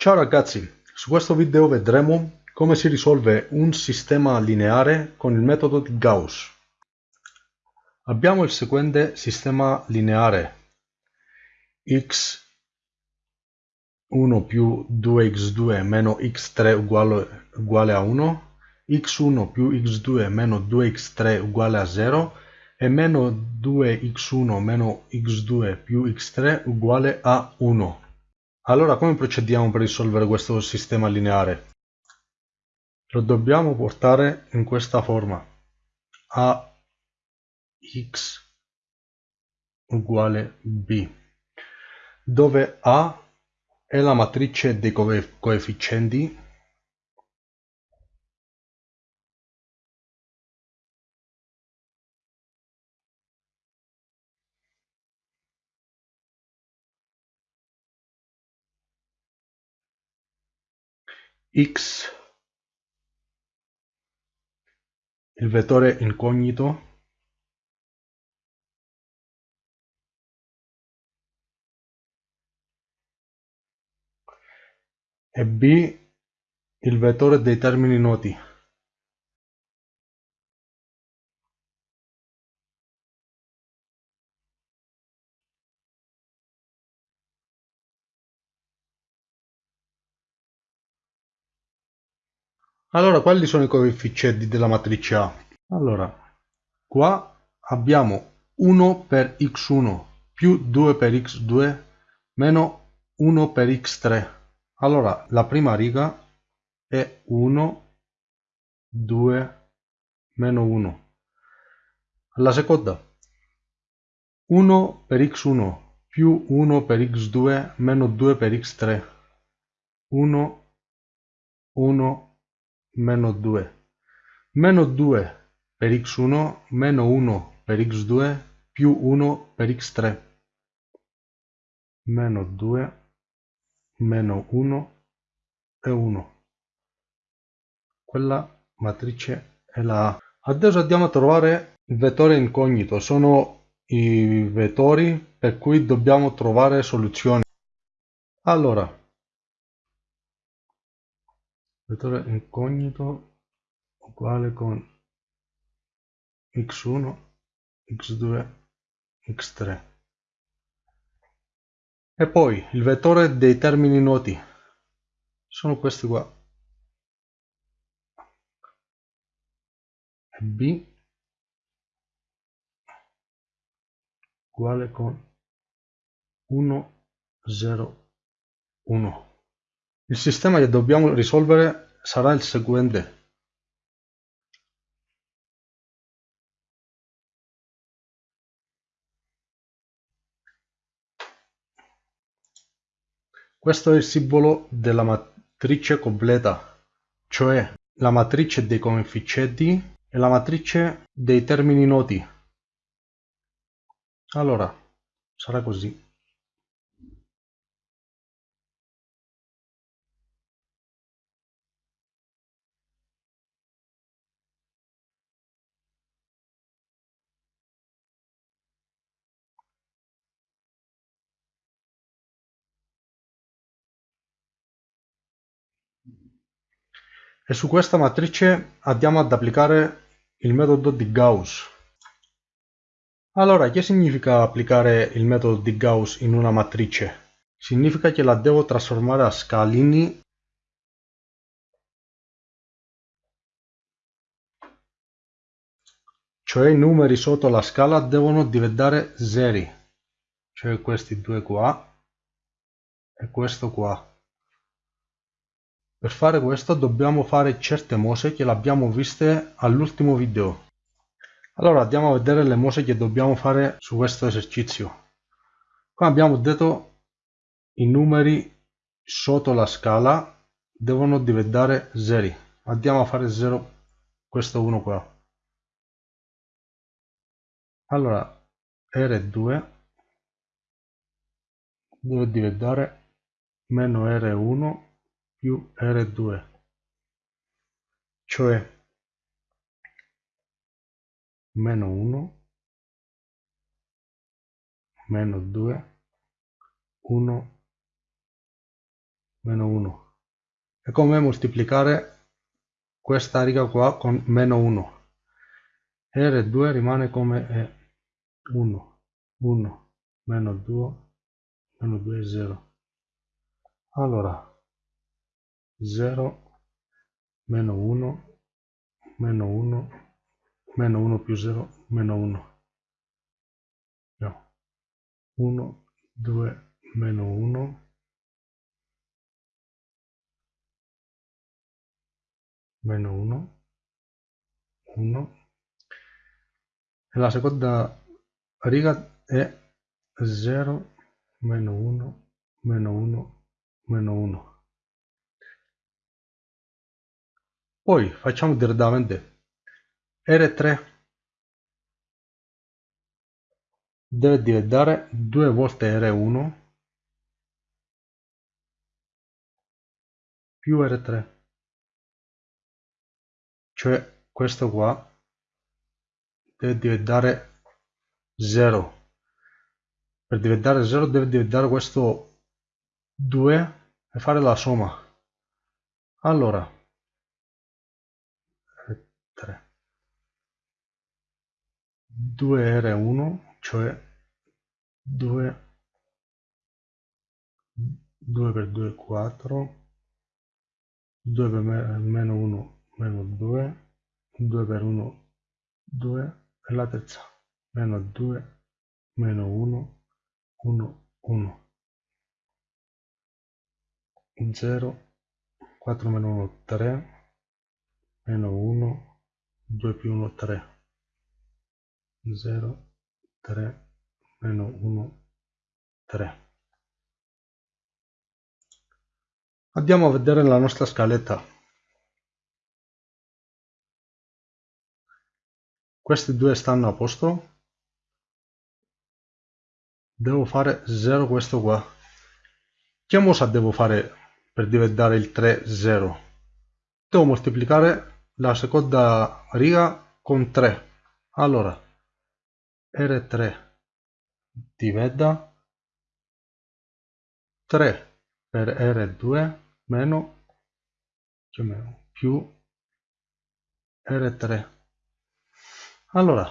Ciao ragazzi, su questo video vedremo come si risolve un sistema lineare con il metodo di Gauss. Abbiamo il seguente sistema lineare x1 più 2x2 meno x3 uguale, uguale a 1, x1 più x2 meno 2x3 uguale a 0 e meno 2x1 meno x2 più x3 uguale a 1. Allora come procediamo per risolvere questo sistema lineare? Lo dobbiamo portare in questa forma. a x uguale b, dove a è la matrice dei coefficienti il vettore incognito e b il vettore dei termini noti Allora, quali sono i coefficienti della matrice A? Allora, qua abbiamo 1 per x1 più 2 per x2 meno 1 per x3. Allora, la prima riga è 1, 2, meno 1. La seconda, 1 per x1 più 1 per x2 meno 2 per x3. 1, 1, meno 2 meno 2 per x1 meno 1 per x2 più 1 per x3 meno 2 meno 1 e 1 quella matrice è la A. Adesso andiamo a trovare il vettore incognito. Sono i vettori per cui dobbiamo trovare soluzioni. Allora vettore incognito uguale con x1 x2 x3 e poi il vettore dei termini noti. Sono questi qua. B uguale con 1 0 1 il sistema che dobbiamo risolvere sarà il seguente. Questo è il simbolo della matrice completa, cioè la matrice dei coefficienti e la matrice dei termini noti. Allora, sarà così. E su questa matrice andiamo ad applicare il metodo di Gauss. Allora, che significa applicare il metodo di Gauss in una matrice? Significa che la devo trasformare a scalini cioè i numeri sotto la scala devono diventare zeri, cioè questi due qua e questo qua. Per fare questo dobbiamo fare certe mosse che l'abbiamo viste all'ultimo video. Allora andiamo a vedere le mosse che dobbiamo fare su questo esercizio. Qua abbiamo detto i numeri sotto la scala devono diventare zeri. Andiamo a fare 0 questo 1 qua. Allora R2 deve diventare meno R1 più R2 cioè meno 1 meno 2 1 meno 1 è come moltiplicare questa riga qua con meno 1 R2 rimane come 1 1 meno 2 meno 2 è 0 allora 0 meno 1 meno 1 meno 1 più 0 meno 1 no. 1 2 meno 1 meno 1 1 e la seconda riga è 0 meno 1 meno 1 meno 1 poi facciamo direttamente R3 deve diventare 2 volte R1 più R3 cioè questo qua deve diventare 0 per diventare 0 deve diventare questo 2 e fare la somma. Allora 3 2R1 cioè 2 2 per 2 4 2 per meno 1 meno 2 2 per 1 2 e la terza meno 2 meno 1 1 1 0 4 meno 1 3 meno 1 2 più 1 3 0 3 meno 1 3 andiamo a vedere la nostra scaletta. Questi due stanno a posto. Devo fare 0 questo qua. Che mossa devo fare per diventare il 3 0 devo moltiplicare la seconda riga con 3 allora r3 diventa 3 per r2 meno più r3 allora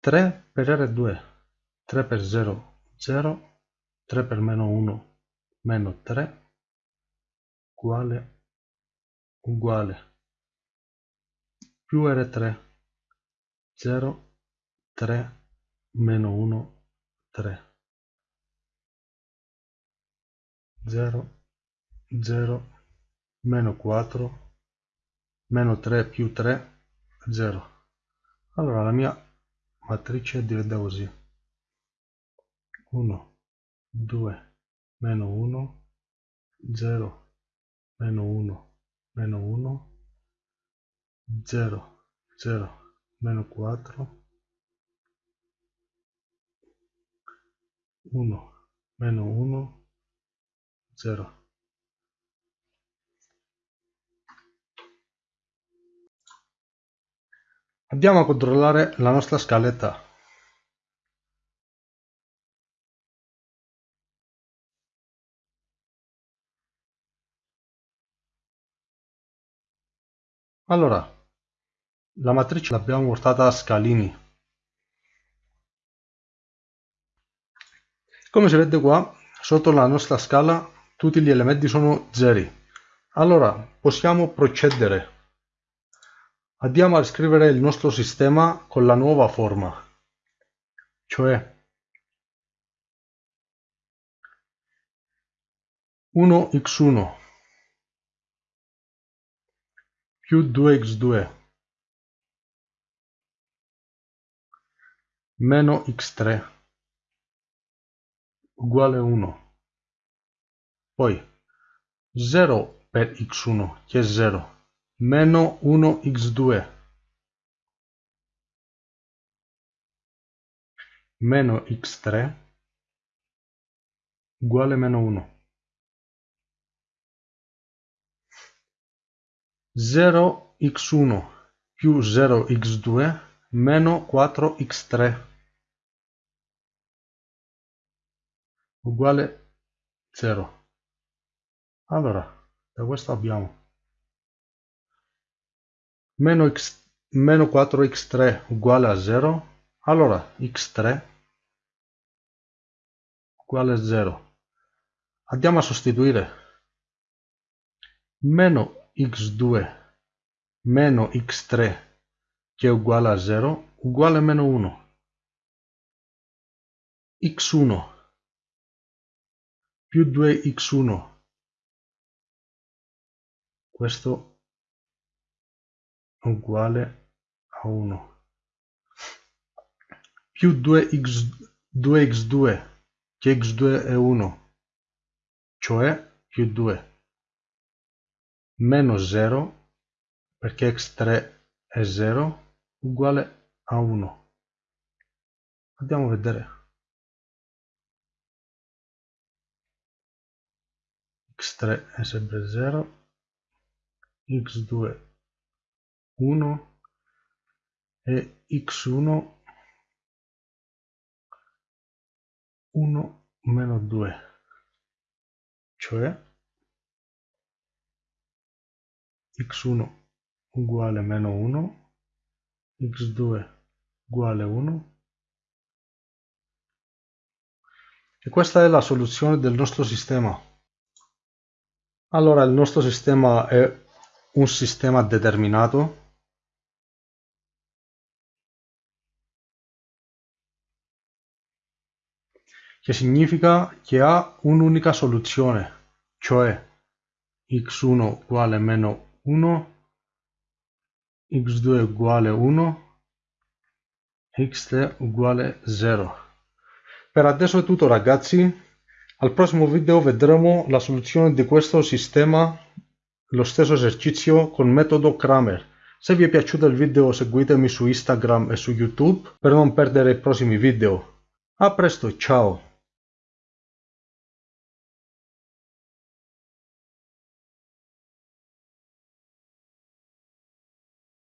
3 per R2 3 per 0 0 3 per meno 1 meno 3 uguale uguale. Più R3 0 3 meno 1 3 0 0 meno 4 meno 3 più 3 0 allora la mia matrice diventa così. 1 2 meno 1 0 meno 1 meno 1 0 0 meno 4 1 meno 1 0 Andiamo a controllare la nostra scaletta. Allora, la matrice l'abbiamo portata a scalini. Come si vede qua, sotto la nostra scala tutti gli elementi sono zeri. Allora, possiamo procedere Andiamo a scrivere il nostro sistema con la nuova forma, cioè 1x1 più 2x2 meno x3 uguale 1. Poi 0 per x1 che è 0 meno 1x2 meno x3 uguale meno 1 0x1 più 0x2 meno 4x3 uguale 0 allora da questo abbiamo meno, x, meno 4x3 uguale a 0 allora x3 uguale a 0 andiamo a sostituire meno x2 meno x3 che è uguale a 0 uguale a meno 1 x1 più 2x1 questo è uguale a 1 più 2x, 2x2 che x2 è 1 cioè più 2 meno 0 perché x3 è 0 uguale a 1 andiamo a vedere x3 è sempre 0 x2 1 e x1 1 meno 2 cioè x1 uguale meno 1 x2 uguale 1 e questa è la soluzione del nostro sistema allora il nostro sistema è un sistema determinato che significa che ha un'unica soluzione, cioè x1 uguale meno 1, x2 uguale 1, x3 uguale 0. Per adesso è tutto ragazzi, al prossimo video vedremo la soluzione di questo sistema lo stesso esercizio con metodo Kramer. Se vi è piaciuto il video seguitemi su Instagram e su YouTube per non perdere i prossimi video. A presto, ciao!